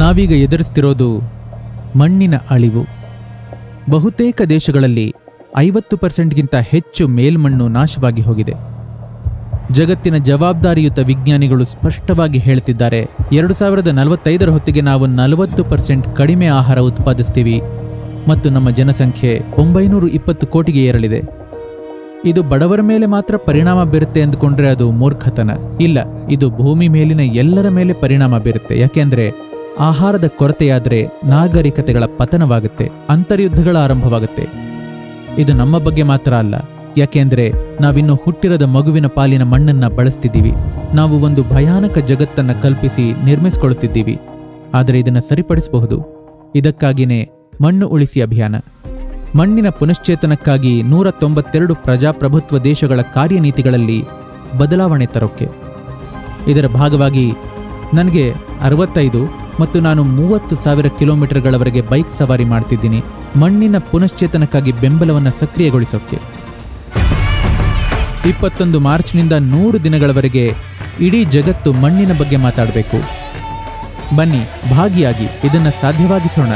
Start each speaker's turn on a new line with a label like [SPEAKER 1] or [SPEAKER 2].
[SPEAKER 1] ನಾವೀಗ ಎದುರಿಸ್ತಿರೋದು ಮಣ್ಣಿನ ಅಳಿವು. ಬಹುತೇಕ ದೇಶಗಳಲ್ಲಿ ಐವತ್ತು ಪರ್ಸೆಂಟ್ಗಿಂತ ಹೆಚ್ಚು ಮೇಲ್ಮಣ್ಣು ನಾಶವಾಗಿ ಹೋಗಿದೆ. ಜಗತ್ತಿನ ಜವಾಬ್ದಾರಿಯುತ ವಿಜ್ಞಾನಿಗಳು ಸ್ಪಷ್ಟವಾಗಿ ಹೇಳ್ತಿದ್ದಾರೆ, ಎರಡು ಸಾವಿರದ ನಲವತ್ತೈದರ ಹೊತ್ತಿಗೆ ನಾವು ನಲವತ್ತು ಪರ್ಸೆಂಟ್ ಕಡಿಮೆ ಆಹಾರ ಉತ್ಪಾದಿಸ್ತೀವಿ ಮತ್ತು ನಮ್ಮ ಜನಸಂಖ್ಯೆ ಒಂಬೈನೂರು ಇಪ್ಪತ್ತು ಕೋಟಿಗೆ ಏರಲಿದೆ. ಇದು ಬಡವರ ಮೇಲೆ ಮಾತ್ರ ಪರಿಣಾಮ ಬೀರುತ್ತೆ ಅಂದುಕೊಂಡ್ರೆ ಅದು ಮೂರ್ಖತನ. ಇಲ್ಲ, ಇದು ಭೂಮಿ ಮೇಲಿನ ಎಲ್ಲರ ಮೇಲೆ ಪರಿಣಾಮ ಬೀರುತ್ತೆ. ಯಾಕೆಂದ್ರೆ ಆಹಾರದ ಕೊರತೆಯಾದರೆ ನಾಗರಿಕತೆಗಳ ಪತನವಾಗುತ್ತೆ, ಅಂತರ್ಯುದ್ಧಗಳ ಆರಂಭವಾಗುತ್ತೆ. ಇದು ನಮ್ಮ ಬಗ್ಗೆ ಮಾತ್ರ ಅಲ್ಲ, ಯಾಕೆಂದ್ರೆ ನಾವಿನ್ನು ಹುಟ್ಟಿರದ ಮಗುವಿನ ಪಾಲಿನ ಮಣ್ಣನ್ನ ಬಳಸ್ತಿದ್ದೀವಿ. ನಾವು ಒಂದು ಭಯಾನಕ ಜಗತ್ತನ್ನ ಕಲ್ಪಿಸಿ ನಿರ್ಮಿಸಿಕೊಳ್ಳುತ್ತಿದ್ದೀವಿ. ಆದರೆ ಇದನ್ನು ಸರಿಪಡಿಸಬಹುದು. ಇದಕ್ಕಾಗಿಯೇ ಮಣ್ಣು ಉಳಿಸಿ ಅಭಿಯಾನ. ಮಣ್ಣಿನ ಪುನಶ್ಚೇತನಕ್ಕಾಗಿ ನೂರ ತೊಂಬತ್ತೆರಡು ಪ್ರಜಾಪ್ರಭುತ್ವ ದೇಶಗಳ ಕಾರ್ಯನೀತಿಗಳಲ್ಲಿ ಬದಲಾವಣೆ ತರೋಕೆ ಇದರ ಭಾಗವಾಗಿ, ನನಗೆ ಅರವತ್ತೈದು ಮತ್ತು ನಾನು ಮೂವತ್ತು ಸಾವಿರ ಕಿಲೋಮೀಟರ್ಗಳವರೆಗೆ ಬೈಕ್ ಸವಾರಿ ಮಾಡ್ತಿದ್ದೀನಿ. ಮಣ್ಣಿನ ಪುನಶ್ಚೇತನಕ್ಕಾಗಿ ಬೆಂಬಲವನ್ನು ಸಕ್ರಿಯಗೊಳಿಸೋಕೆ. ಇಪ್ಪತ್ತೊಂದು ಮಾರ್ಚ್ನಿಂದ ನೂರು ದಿನಗಳವರೆಗೆ ಇಡೀ ಜಗತ್ತು ಮಣ್ಣಿನ ಬಗ್ಗೆ ಮಾತಾಡಬೇಕು. ಬನ್ನಿ, ಭಾಗಿಯಾಗಿ ಇದನ್ನು ಸಾಧ್ಯವಾಗಿಸೋಣ.